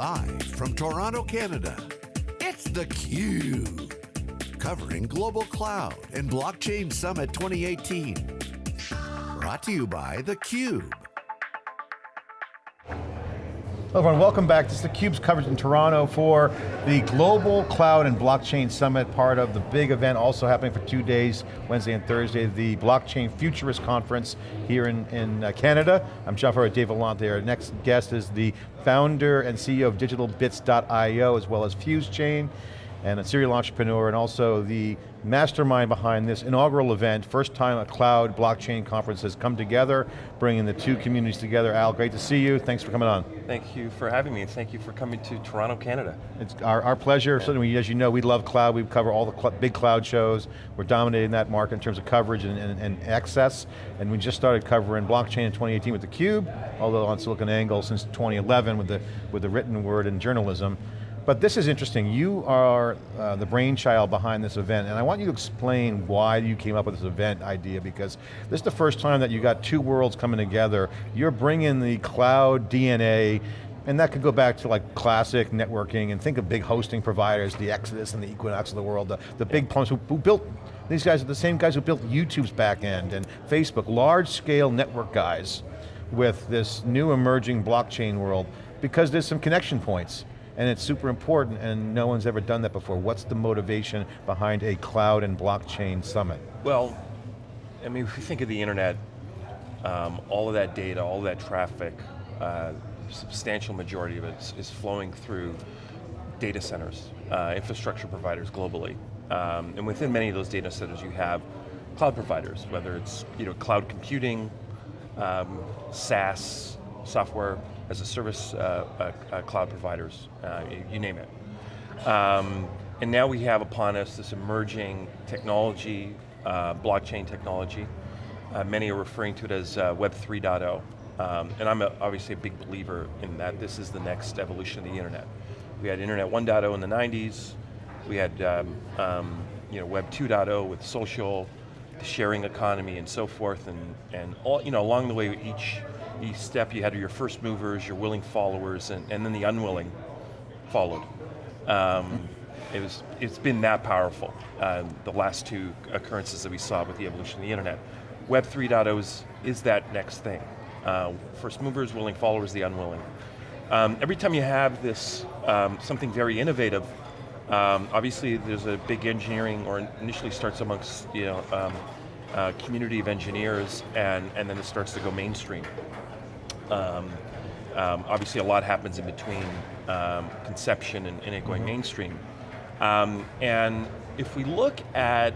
Live from Toronto, Canada, it's theCUBE. Covering Global Cloud and Blockchain Summit 2018. Brought to you by theCUBE. Hello everyone, welcome back. This is theCUBE's coverage in Toronto for the Global Cloud and Blockchain Summit, part of the big event also happening for two days, Wednesday and Thursday, the Blockchain Futurist Conference here in, in uh, Canada. I'm John Furrier, Dave Vellante. Our next guest is the founder and CEO of DigitalBits.io, as well as FuseChain and a serial entrepreneur, and also the mastermind behind this inaugural event. First time a cloud blockchain conference has come together, bringing the two communities together. Al, great to see you. Thanks for coming on. Thank you for having me, and thank you for coming to Toronto, Canada. It's our, our pleasure. Yeah. Certainly, as you know, we love cloud. We cover all the cl big cloud shows. We're dominating that market in terms of coverage and, and, and access. And we just started covering blockchain in 2018 with theCUBE, although on SiliconANGLE since 2011 with the, with the written word and journalism. But this is interesting. You are uh, the brainchild behind this event, and I want you to explain why you came up with this event idea, because this is the first time that you got two worlds coming together. You're bringing the cloud DNA and that could go back to like classic networking and think of big hosting providers, the Exodus and the Equinix of the world, the, the big plums who, who, built, these guys are the same guys who built YouTube's back end and Facebook, large scale network guys with this new emerging blockchain world because there's some connection points and it's super important and no one's ever done that before. What's the motivation behind a cloud and blockchain summit? Well, I mean, if you think of the internet, um, all of that data, all of that traffic, uh, substantial majority of it is, flowing through data centers, uh, infrastructure providers globally. Um, and within many of those data centers you have cloud providers, whether it's you know, cloud computing, um, SaaS, software as a service uh, uh, uh, cloud providers, you, you, name it. Um, and now we have upon us this emerging technology, blockchain technology. Many are referring to it as Web 3.0. Um, and I'm a, obviously a big believer in that. This is the next evolution of the internet. We had Internet 1.0 in the 90s. We had um, um, you know, Web 2.0 with social, the sharing economy and so forth. And, and all, you know, along the way, each each step you had your first movers, your willing followers, and, and then the unwilling followed. Um, it was, it's been that powerful, uh, the last two occurrences that we saw with the evolution of the internet. Web 3.0 is, is that next thing. Uh, first movers, willing followers, the unwilling. Um, every time you have this, um, something very innovative, um, obviously there's a big engineering, or initially starts amongst you know, um, uh, community of engineers, and, and then it starts to go mainstream. Um, um, obviously a lot happens in between um, conception and, and, it going mm -hmm. mainstream. Um, and if we look at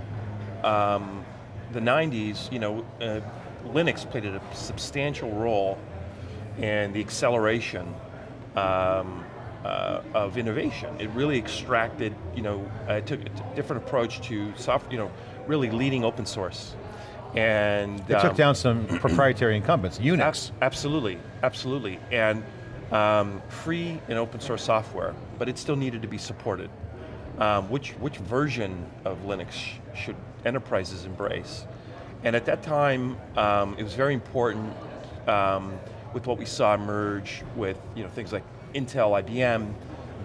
um, the 90s, you know, uh, Linux played a substantial role in the acceleration um, uh, of innovation. It really extracted, you know, uh, it took a different approach to software, you know, really leading open source. And it um, took down some proprietary incumbents, Unix. Ab absolutely, absolutely. And um, free and open source software, but it still needed to be supported. Um, which, which version of Linux sh should enterprises embrace? And at that time, um, it was very important um, with what we saw emerge with you know, things like Intel, IBM,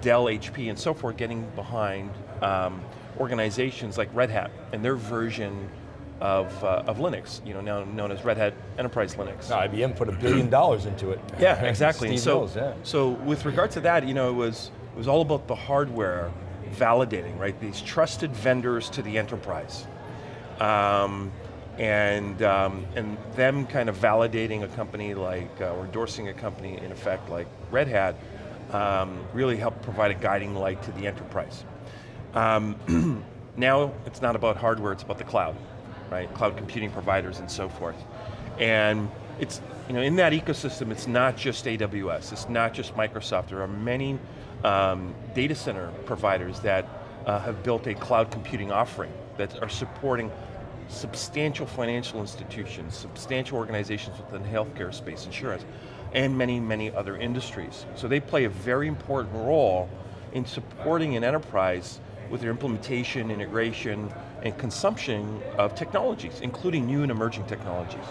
Dell, HP, and so forth getting behind um, organizations like Red Hat and their version of, uh, of Linux, you know, now known as Red Hat Enterprise Linux. No, IBM put a billion dollars into it. Yeah, exactly. so, knows, yeah. so with regard to that, you know, it was, it was all about the hardware validating, right? These trusted vendors to the enterprise. Um, and, um, and them kind of validating a company like, uh, or endorsing a company in effect like Red Hat, um, really helped provide a guiding light to the enterprise. Um, now it's not about hardware, it's about the cloud right? Cloud computing providers and so forth. And it's, you know, in that ecosystem, it's not just AWS, it's not just Microsoft. There are many um, data center providers that uh, have built a cloud computing offering that are supporting substantial financial institutions, substantial organizations within healthcare space, insurance, and many, many other industries. So they play a very important role in supporting an enterprise with their implementation, integration, and consumption of technologies, including new and emerging technologies.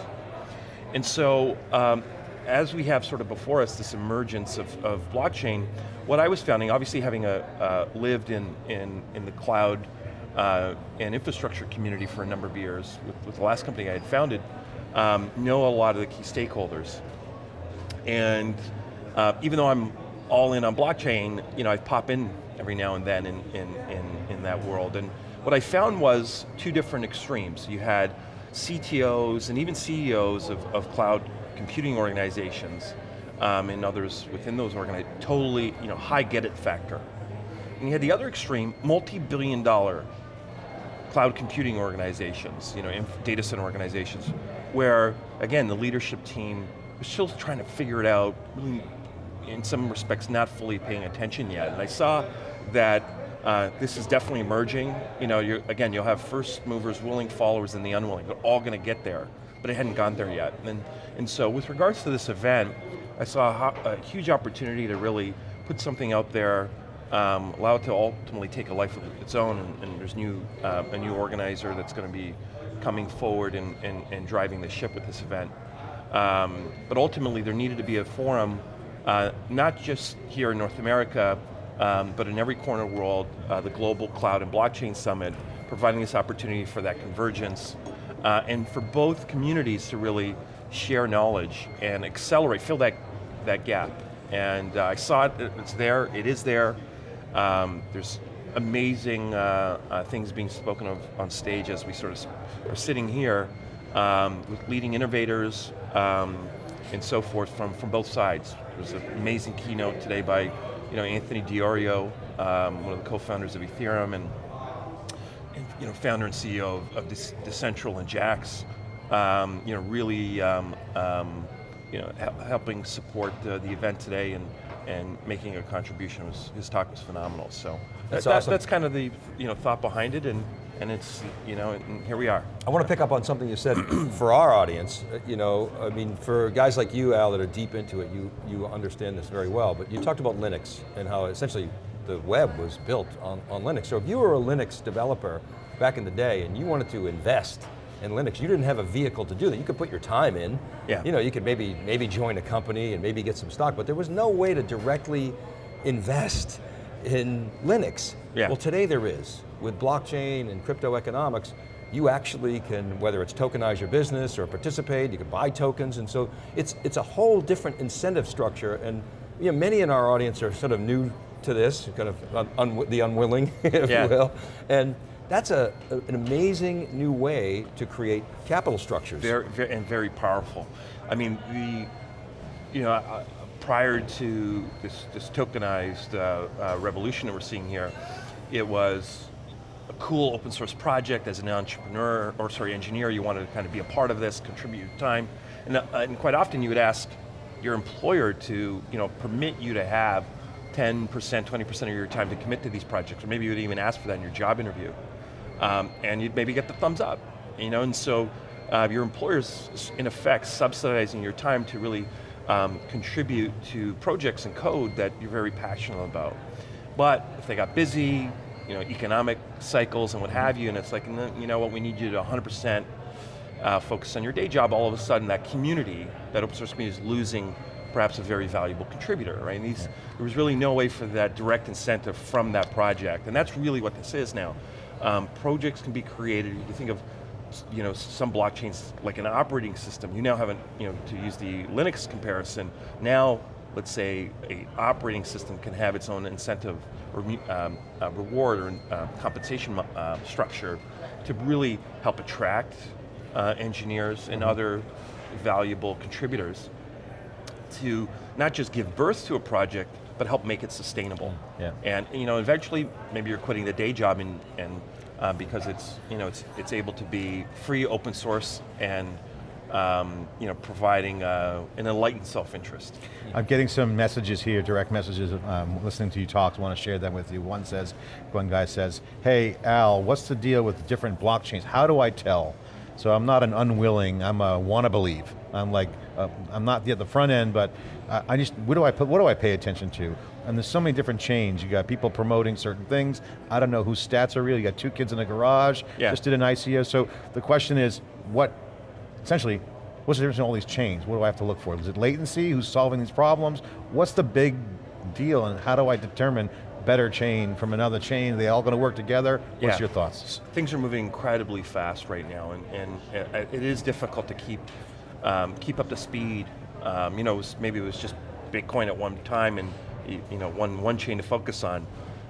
And so, um, as we have sort of before us this emergence of, of blockchain, what I was finding, obviously having a, uh, lived in, in, in the cloud uh, and infrastructure community for a number of years with, with the last company I had founded, um, know a lot of the key stakeholders. And uh, even though I'm all in on blockchain, you know, I pop in every now and then in, in, in, in that world. And what I found was two different extremes. You had CTOs and even CEOs of, of cloud computing organizations um, and others within those organizations, totally, you know, high get it factor. And you had the other extreme, multi-billion dollar cloud computing organizations, you know, data center organizations, where, again, the leadership team was still trying to figure it out, really, in some respects not fully paying attention yet. And I saw that uh, this is definitely emerging. You know, again, you'll have first movers, willing followers, and the unwilling. They're all going to get there, but it hadn't gone there yet. And, and so with regards to this event, I saw a, a huge opportunity to really put something out there um, allow it to ultimately take a life of its own, and, and there's new, uh, a new organizer that's going to be coming forward and, and, and, driving the ship with this event. Um, but ultimately there needed to be a forum, uh, not just here in North America, um, but in every corner of the world, uh, the Global Cloud and Blockchain Summit, providing this opportunity for that convergence, uh, and for both communities to really share knowledge and accelerate, fill that, that gap. And uh, I saw it, it's there, it is there, um, there's amazing uh, uh, things being spoken of on stage as we sort of are sitting here um, with leading innovators um, and so forth from, from both sides. There's an amazing keynote today by you know, Anthony Di Iorio, um, one of the co-founders of Ethereum and, and, you know, founder and CEO of, of Decentral and Jaxx, Um, you know, really um, you know, helping support uh, the event today and and making a contribution. Was, his talk was phenomenal. So that's, that, awesome. that's kind of the you know thought behind it, and and it's you know and here we are. I want to pick up on something you said for our audience. Uh, you know, I mean, for guys like you, Al, that are deep into it, you you understand this very well. But you talked about Linux and how essentially the web was built on, on Linux. So if you were a Linux developer back in the day and you wanted to invest in Linux. You didn't have a vehicle to do that. You could put your time in. Yeah. You know, you could maybe, maybe join a company and maybe get some stock, but there was no way to directly invest in Linux. Yeah. Well today there is. With blockchain and crypto economics, you actually can, whether it's tokenize your business or participate, you can buy tokens, and so it's, it's a whole different incentive structure, and you know, many in our audience are sort of new to this, kind of un, un, the unwilling, if yeah. you will, and that's a, an amazing new way to create capital structures. Very, very, and very powerful. I mean, the, you know, uh, prior to this, this tokenized uh, uh, revolution that we're seeing here, it was a cool open source project. As an entrepreneur, or sorry, engineer, you wanted to kind of be a part of this, contribute your time, and, uh, and quite often you would ask your employer to you know, permit you to have 10%, 20% of your time to commit to these projects, or maybe you would even ask for that in your job interview. Um, and you'd maybe get the thumbs up. You know, and so uh, your employer's in effect subsidizing your time to really um, contribute to projects and code that you're very passionate about. But if they got busy, you know, economic cycles and what have you, and it's like, you know what, we need you to 100% uh, focus on your day job, all of a sudden that community, that open source community is losing perhaps a very valuable contributor, right? And these, yeah. there was really no way for that direct incentive from that project, and that's really what this is now. Um, projects can be created, you can think of you know, some blockchains like an operating system. You now have, an, you know, to use the Linux comparison, now let's say a operating system can have its own incentive or um, uh, reward or uh, compensation uh, structure to really help attract uh, engineers and mm-hmm. other valuable contributors to not just give birth to a project, but help make it sustainable. Yeah. And you know, eventually, maybe you're quitting the day job and, and uh, because it's, you know, it's, it's able to be free, open source, and um, you know, providing uh, an enlightened self-interest. I'm getting some messages here, direct messages, um, listening to you talk, I want to share them with you. One says, one guy says, hey Al, what's the deal with different blockchains? How do I tell? So I'm not an unwilling, I'm a wanna believe. I'm like, uh, I'm not at the front end, but I, I just, what do I put, what do I pay attention to? And there's so many different chains. You got people promoting certain things. I don't know whose stats are real. You got two kids in a garage, yeah. just did an ICO. So the question is, what, essentially, What's the difference in all these chains? What do I have to look for? Is it latency? Who's solving these problems? What's the big deal and how do I determine better chain from another chain? Are they all going to work together? What's Yeah. your thoughts? Things are moving incredibly fast right now, and, and uh, it is difficult to keep um, keep up to speed. Um, you know, was, maybe it was just Bitcoin at one time, and you you know, one one chain to focus on.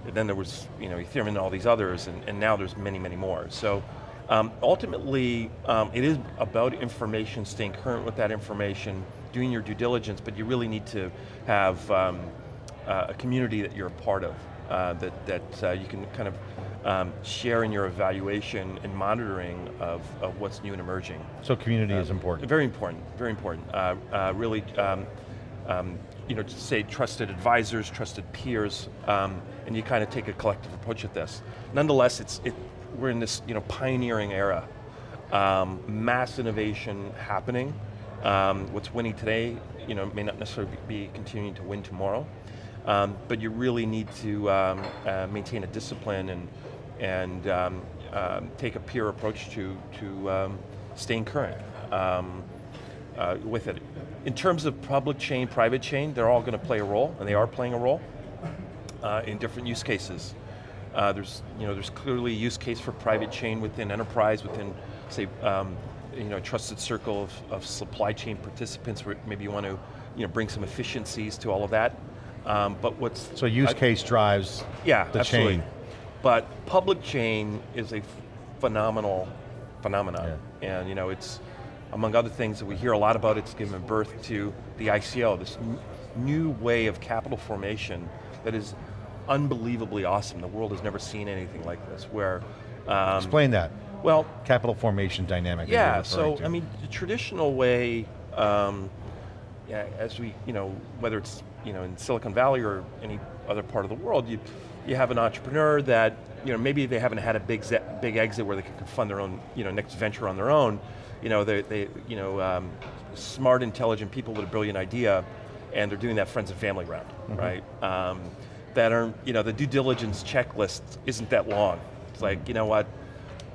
And then there was you know Ethereum and all these others, and, and now there's many, many more. So um, ultimately, um, it is about information, staying current with that information, doing your due diligence, but you really need to have um, uh, a community that you're a part of, uh, that, that uh, you can kind of um, share in your evaluation and monitoring of, of what's new and emerging. So community is important. Very important, very important. Uh, uh, really, um, um, you know, to say trusted advisors, trusted peers, um, and you kind of take a collective approach at this. Nonetheless, it's, it, we're in this you know, pioneering era. Um, mass innovation happening. Um, what's winning today you know, may not necessarily be continuing to win tomorrow. Um, but you really need to um, uh, maintain a discipline and, and um, um, take a peer approach to, to um, staying current um, uh, with it. In terms of public chain, private chain, they're all going to play a role, and they are playing a role uh, in different use cases. Uh, there's, you know, there's clearly a use case for private chain within enterprise, within, say, you know, a trusted circle of, of supply chain participants where maybe you want to you know, bring some efficiencies to all of that. Um, but what's So use I- case drives yeah, the absolutely. chain. But public chain is a phenomenal phenomenon. And you know, it's, among other things that we hear a lot about, it's given birth to the ICO, this new way of capital formation that is unbelievably awesome. The world has never seen anything like this, where, um, Explain that. well, Capital formation dynamic. yeah, so to. I mean, the traditional way, um, yeah, as we, you know, whether it's you know in Silicon Valley or any other part of the world, you you have an entrepreneur that you know maybe they haven't had a big big exit where they can fund their own you know next venture on their own. You know, they they you know um, smart, intelligent people with a brilliant idea, and they're doing that friends and family round, right? Um, that are you know the due diligence checklist isn't that long. It's like you know what.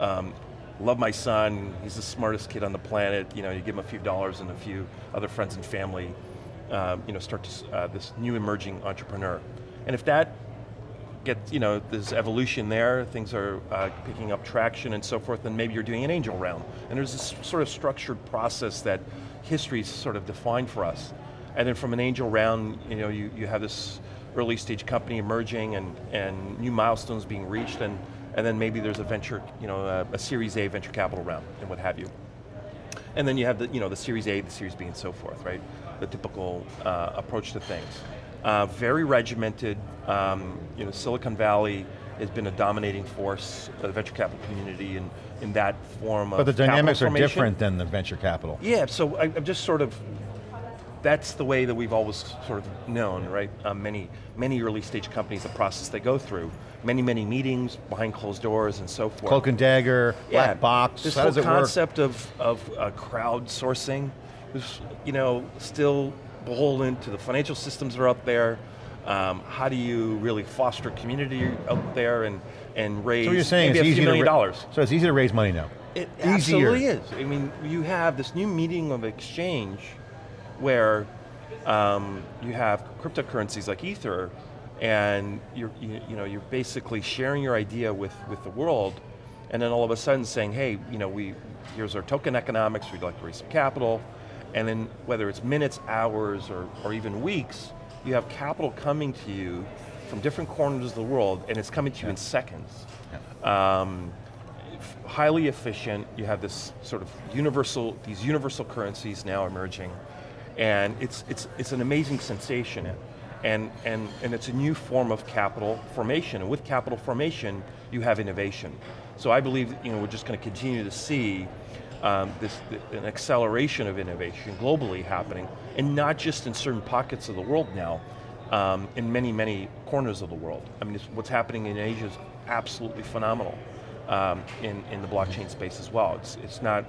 Um, love my son, he's the smartest kid on the planet, you know, you give him a few dollars and a few other friends and family, um, you know, start to, uh, this new emerging entrepreneur. And if that gets, you know, there's evolution there, things are uh, picking up traction and so forth, then maybe you're doing an angel round. And there's this sort of structured process that history's sort of defined for us. And then from an angel round, you know, you, you have this early stage company emerging and, and new milestones being reached and, and then maybe there's a venture, you know, a, a Series A venture capital round and what have you. And then you have the, you know, the Series A, the Series B, and so forth, right? The typical uh, approach to things. Uh, very regimented, um, you know, Silicon Valley has been a dominating force of the venture capital community in, in that form of But the dynamics are different than the venture capital. Yeah, so I, I'm just sort of, that's the way that we've always sort of known, right? Um, many, many early stage companies, the process they go through, many, many meetings behind closed doors and so forth. Cloak and dagger, black box, This how whole does it work? concept of, of uh, crowdsourcing is, you know, still beholden to the financial systems that are out there. Um, how do you really foster community out there and, and raise So you're saying maybe it's a easy few million dollars? So it's easy to raise money now. It Easier. absolutely is. I mean, you have this new medium of exchange where um, you have cryptocurrencies like Ether, and you're, you, you know, you're basically sharing your idea with, with the world, and then all of a sudden saying, hey, you know, we, here's our token economics, we'd like to raise some capital, and then whether it's minutes, hours, or, or even weeks, you have capital coming to you from different corners of the world, and it's coming to you in seconds. Um, highly efficient, you have this sort of universal, these universal currencies now emerging, and it's, it's, it's an amazing sensation. And, and, and it's a new form of capital formation, and with capital formation, you have innovation. So I believe you know, we're just going to continue to see um, this, an acceleration of innovation globally happening, and not just in certain pockets of the world now, um, in many, many corners of the world. I mean, it's, what's happening in Asia is absolutely phenomenal um, in, in the blockchain space as well. It's, it's not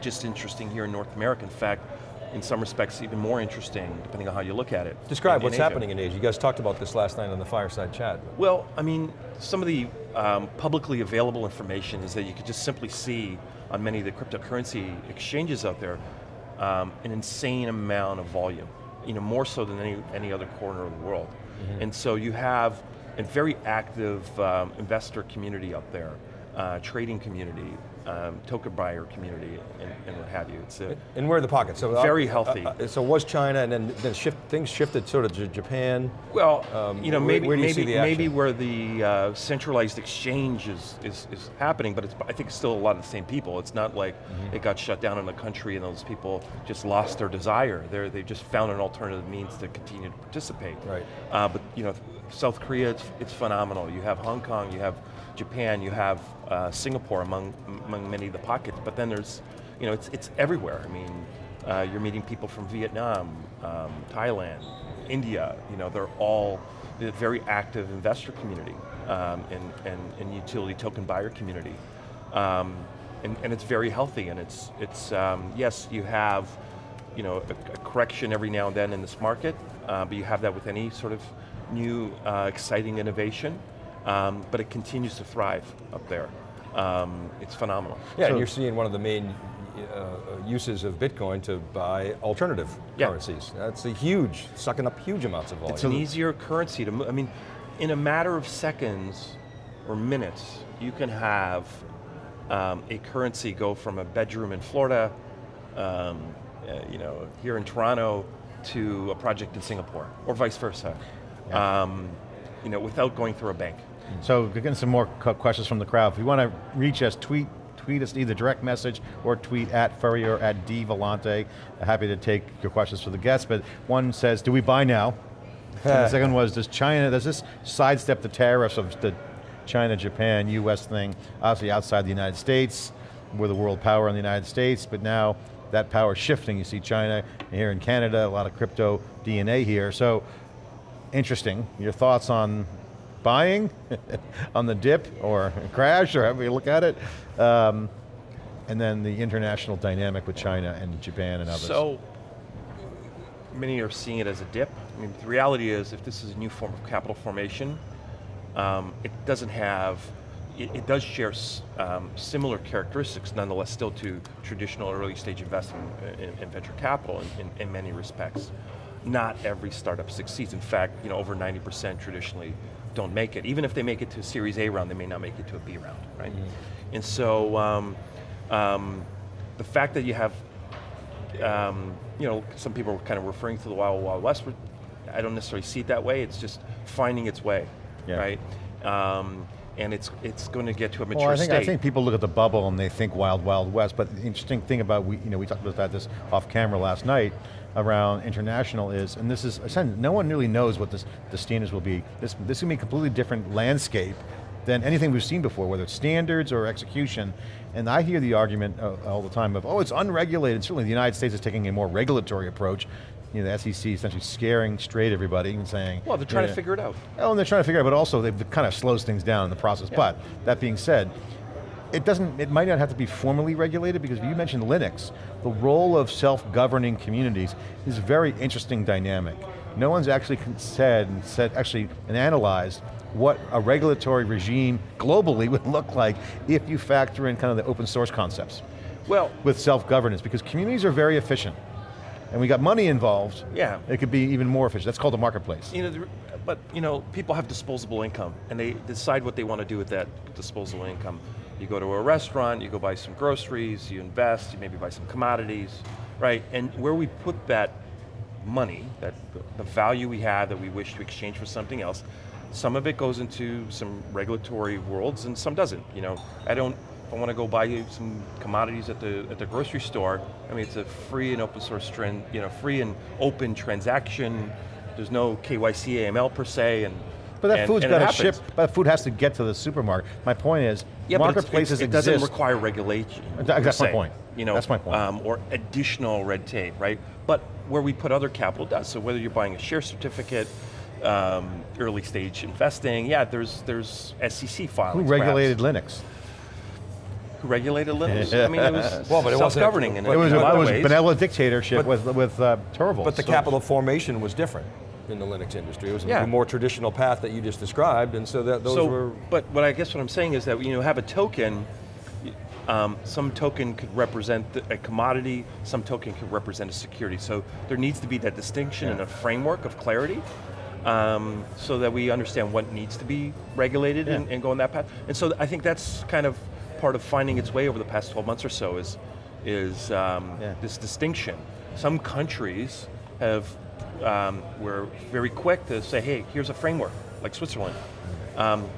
just interesting here in North America. In fact, in some respects, even more interesting, depending on how you look at it. Describe in- in what's Asia. happening in Asia. You guys talked about this last night on the fireside chat. Well, I mean, some of the um, publicly available information is that you could just simply see on many of the cryptocurrency exchanges out there, um, an insane amount of volume, you know, more so than any, any other corner of the world. And so you have a very active um, investor community up there, uh, trading community, um, token buyer community, and, and what have you. It's a, And where are the pockets? So, uh, Very healthy. uh, so was China, and then, then shift, things shifted sort of to Japan. Well, Um, you know, where- maybe where you maybe the maybe where the uh, centralized exchange is, is is happening, but it's I think it's still a lot of the same people. It's not like Mm-hmm. it got shut down in the country and those people just lost their desire. They they just found an alternative means to continue to participate. Right. Uh, but you know, South Korea, it's, it's phenomenal. You have Hong Kong, you have Japan, you have uh, Singapore among among many of the pockets. But then there's, you know, it's it's everywhere. I mean, uh, you're meeting people from Vietnam, um, Thailand, India. You know, they're all a very active investor community um, and, and and utility token buyer community. Um, and, and it's very healthy, and it's it's um, yes, you have you know, a, a correction every now and then in this market, uh, but you have that with any sort of new uh, exciting innovation, um, but it continues to thrive up there. Um, it's phenomenal. Yeah, So- and you're seeing one of the main uh, uses of Bitcoin to buy alternative Yeah. currencies. That's a huge, sucking up huge amounts of volume. It's an easier currency to move. I mean, in a matter of seconds or minutes, you can have um, a currency go from a bedroom in Florida, um, uh, you know, here in Toronto, to a project in Singapore, or vice versa. Um, you know, without going through a bank. So we're getting some more questions from the crowd. If you want to reach us, tweet tweet us either direct message or tweet at Furrier at D Vellante. Happy to take your questions for the guests, but one says, do we buy now? the second was, does China, does this sidestep the tariffs of the China, Japan, US thing, obviously outside the United States, we're the world power in the United States, but now that power is shifting. You see China here in Canada, a lot of crypto DNA here. So interesting. Your thoughts on buying, on the dip or crash, or however you look at it, um, and then the international dynamic with China and Japan and others. So, many are seeing it as a dip. I mean, the reality is, if this is a new form of capital formation, um, it doesn't have, it, it does share um, similar characteristics, nonetheless, still to traditional early stage investing in, in venture capital in, in, in many respects. Not every startup succeeds. In fact, you know, over 90% traditionally don't make it. Even if they make it to a Series A round, they may not make it to a B round, right? And so, um, um, the fact that you have um, you know, some people are kind of referring to the Wild Wild West. I don't necessarily see it that way. It's just finding its way, Yeah. right? And it's it's going to get to a mature Well, I think, state. I think people look at the bubble and they think wild, wild west, but the interesting thing about, we, you know, we talked about this off camera last night around international is, and this is, no one really knows what this, the standards will be. This, this is going to be a completely different landscape than anything we've seen before, whether it's standards or execution. And I hear the argument uh, all the time of, oh, it's unregulated. Certainly the United States is taking a more regulatory approach. You know, the SEC essentially scaring straight everybody and saying, well, they're trying yeah. to figure it out. Oh, and they're trying to figure it out, but also they've kind of slows things down in the process. But that being said, it doesn't, it might not have to be formally regulated because you mentioned Linux. The role of self-governing communities is a very interesting dynamic. No one's actually said and said actually and analyzed what a regulatory regime globally would look like if you factor in kind of the open source concepts Well, with self-governance because communities are very efficient. And we got money involved, Yeah. it could be even more efficient. That's called a marketplace. you know, but you know, people have disposable income, and they decide what they want to do with that disposable income. You go to a restaurant, you go buy some groceries, you invest, you maybe buy some commodities, right? And where we put that money, that the value we have that we wish to exchange for something else, some of it goes into some regulatory worlds, and some doesn't. You know, I don't. I want to go buy you some commodities at the at the grocery store, I mean, it's a free and open source trend, you know, free and open transaction. There's no KYC AML per se, and But that and- food's got to ship, but that food has to get to the supermarket. My point is, Yeah, but it's- marketplaces it's, it doesn't require regulation. Per that's my point. You know, That's my point. Um, or additional red tape, right? But where we put other capital does. So whether you're buying a share certificate, um, early stage investing, yeah, there's there's SEC filings. Who regulated perhaps. Linux? Who regulated Linux? I mean, it was Well, but it wasn't- self-governing in, It was in a, a it was ways. benevolent dictatorship But- with with uh, Torvalds. But the So- capital formation was different in the Linux industry. It was Yeah. a more traditional path that you just described, and so that those so, were. but what I guess what I'm saying is that you know have a token, Um, some token could represent a commodity, some token could represent a security. So there needs to be that distinction and a framework of clarity um, so that we understand what needs to be regulated and, Yeah. and go on that path. And so I think that's kind of part of finding its way over the past 12 months or so is, is um, Yeah. this distinction. Some countries have, um, were very quick to say, hey, here's a framework, like Switzerland. Um,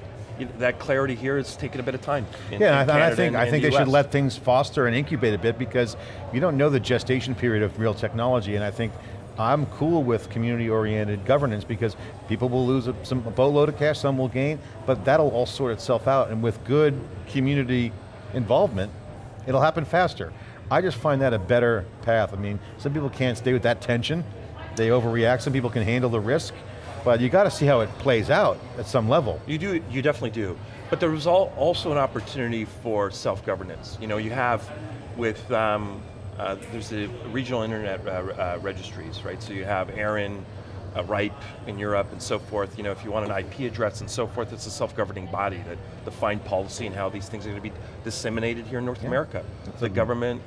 that clarity here is taking a bit of time. in- Yeah, in and I, and I think and- I think the they should let things foster and incubate a bit because you don't know the gestation period of real technology, and I think I'm cool with community-oriented governance because people will lose a, some, a boatload of cash, some will gain, but that'll all sort itself out, and with good community involvement, it'll happen faster. I just find that a better path. I mean, some people can't stay with that tension, they overreact, some people can handle the risk, but you got to see how it plays out at some level. You do, you definitely do. But there was also an opportunity for self-governance. You know, you have with, um, uh, there's the regional internet uh, uh, registries, right? So you have ARIN, uh, RIPE in Europe and so forth. You know, if you want an IP address and so forth, it's a self-governing body that define policy and how these things are going to be disseminated here in North America. The government,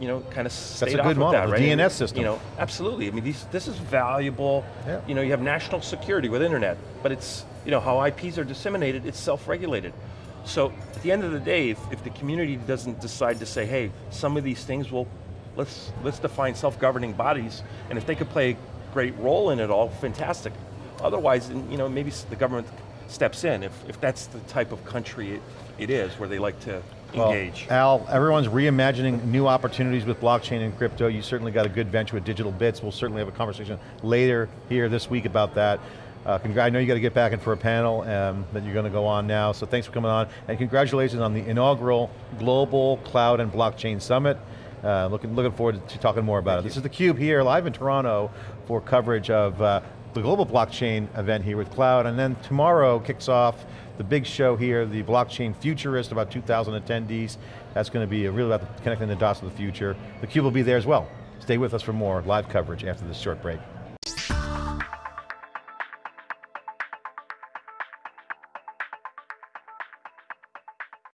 you know, kind of stayed That's a good model, that, the right? DNS And, system. You know, absolutely. I mean, these, this is valuable. Yeah. You know, you have national security with internet, but it's, you know, how IPs are disseminated, it's self-regulated. So at the end of the day, if, if the community doesn't decide to say, hey, some of these things will, let's, let's define self-governing bodies, and if they could play a great role in it all, fantastic. Otherwise, you know, maybe the government steps in, if, if that's the type of country it, it is, where they like to Well, engage. Al, everyone's reimagining new opportunities with blockchain and crypto. You certainly got a good venture with Digital Bits. We'll certainly have a conversation later here this week about that. Uh, I know you got to get back in for a panel um, that you're going to go on now, so thanks for coming on. And congratulations on the inaugural Global Cloud and Blockchain Summit. Uh, looking, looking forward to talking more about it. This is theCUBE here, live in Toronto for coverage of uh, the global blockchain event here with Cloud, and then tomorrow kicks off the big show here, the Blockchain Futurist, about 2,000 attendees. That's going to be really about connecting the dots of the future. theCUBE will be there as well. Stay with us for more live coverage after this short break.